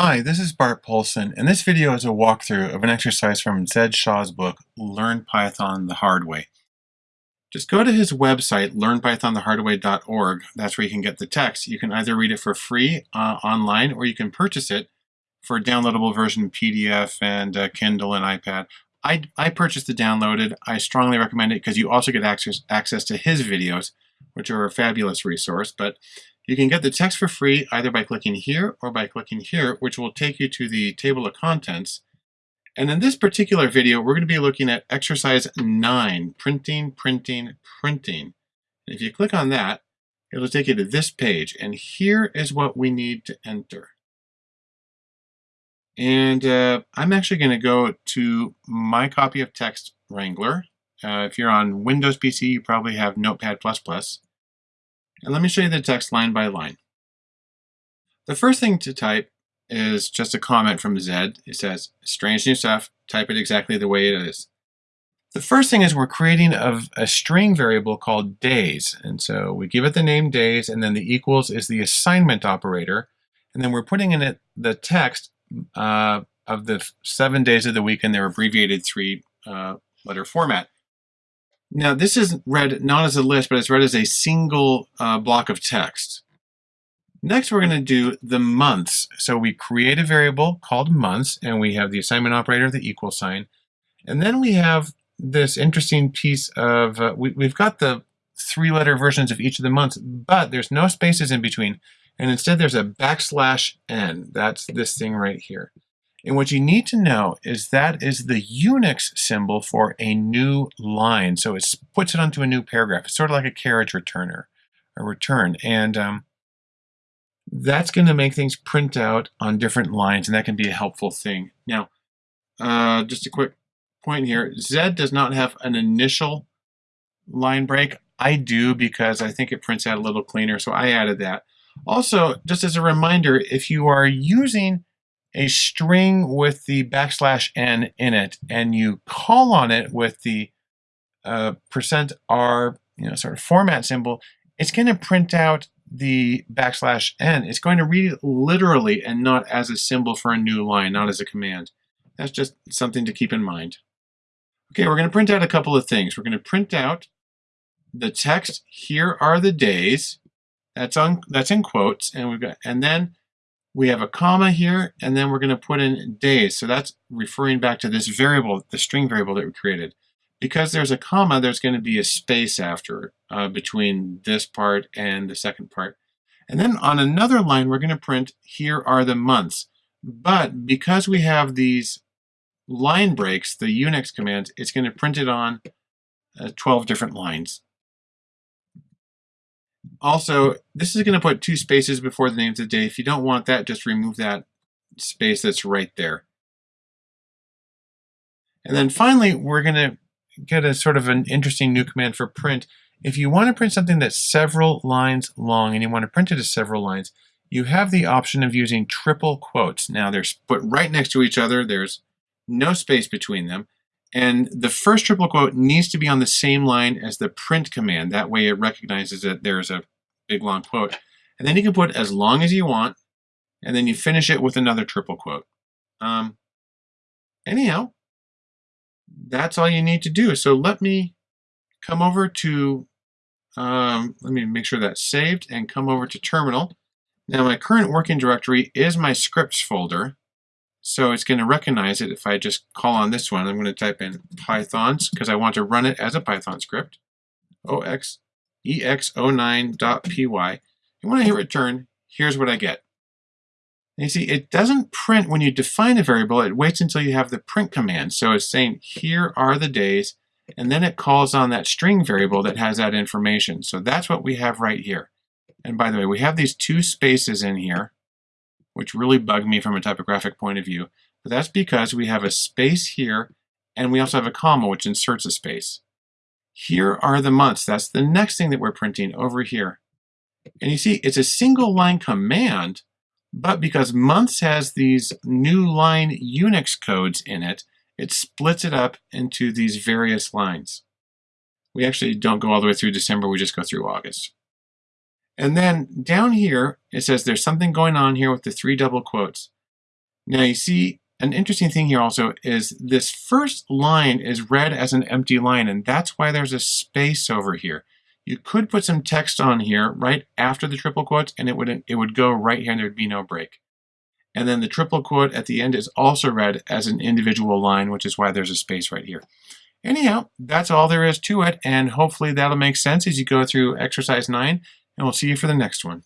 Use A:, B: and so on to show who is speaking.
A: Hi, this is Bart Poulson, and this video is a walkthrough of an exercise from Zed Shaw's book, Learn Python the Hard Way. Just go to his website, learnpythonthehardway.org. That's where you can get the text. You can either read it for free uh, online, or you can purchase it for a downloadable version PDF and uh, Kindle and iPad. I, I purchased the downloaded. I strongly recommend it because you also get access, access to his videos, which are a fabulous resource. But you can get the text for free either by clicking here or by clicking here, which will take you to the table of contents. And in this particular video, we're going to be looking at exercise 9, printing, printing, printing. And if you click on that, it'll take you to this page. And here is what we need to enter. And uh, I'm actually going to go to my copy of Text Wrangler. Uh, if you're on Windows PC, you probably have Notepad++. And let me show you the text line by line. The first thing to type is just a comment from Zed. It says, strange new stuff, type it exactly the way it is. The first thing is we're creating a, a, string variable called days. And so we give it the name days, and then the equals is the assignment operator. And then we're putting in it the text uh, of the seven days of the week in their abbreviated three uh, letter format. Now this is read not as a list, but it's read as a single uh, block of text. Next, we're going to do the months. So we create a variable called months, and we have the assignment operator, the equal sign. And then we have this interesting piece of, uh, we, we've got the three-letter versions of each of the months, but there's no spaces in between. And instead, there's a backslash n. That's this thing right here. And what you need to know is that is the Unix symbol for a new line. So it puts it onto a new paragraph. It's sort of like a carriage returner, a return. And um, that's going to make things print out on different lines, and that can be a helpful thing. Now, uh, just a quick point here. Z does not have an initial line break. I do because I think it prints out a little cleaner, so I added that. Also, just as a reminder, if you are using a string with the backslash n in it, and you call on it with the uh, percent %r, you know, sort of format symbol, it's going to print out the backslash n. It's going to read it literally and not as a symbol for a new line, not as a command. That's just something to keep in mind. Okay, we're going to print out a couple of things. We're going to print out the text, here are the days. That's on that's in quotes, and we've got and then we have a comma here, and then we're going to put in days. So that's referring back to this variable, the string variable that we created. Because there's a comma, there's going to be a space after uh, between this part and the second part. And then on another line, we're going to print, here are the months. But because we have these line breaks, the Unix commands, it's going to print it on uh, 12 different lines. Also, this is going to put two spaces before the names of the day. If you don't want that, just remove that space that's right there. And then finally, we're going to get a sort of an interesting new command for print. If you want to print something that's several lines long and you want to print it as several lines, you have the option of using triple quotes. Now they're put right next to each other. There's no space between them. And the first triple quote needs to be on the same line as the print command. That way it recognizes that there's a big long quote. And then you can put as long as you want, and then you finish it with another triple quote. Um, anyhow, that's all you need to do. So let me come over to, um, let me make sure that's saved and come over to terminal. Now my current working directory is my scripts folder. So it's going to recognize it if I just call on this one. I'm going to type in pythons because I want to run it as a Python script. OX ex09.py. And when I hit return, here's what I get. And you see, it doesn't print when you define a variable, it waits until you have the print command. So it's saying, here are the days, and then it calls on that string variable that has that information. So that's what we have right here. And by the way, we have these two spaces in here, which really bug me from a typographic point of view. But that's because we have a space here, and we also have a comma, which inserts a space. Here are the months. That's the next thing that we're printing over here. And you see, it's a single line command, but because months has these new line Unix codes in it, it splits it up into these various lines. We actually don't go all the way through December, we just go through August. And then down here, it says there's something going on here with the three double quotes. Now you see an interesting thing here also is this first line is read as an empty line, and that's why there's a space over here. You could put some text on here right after the triple quotes, and it would, it would go right here and there'd be no break. And then the triple quote at the end is also read as an individual line, which is why there's a space right here. Anyhow, that's all there is to it, and hopefully that'll make sense as you go through exercise 9, and we'll see you for the next one.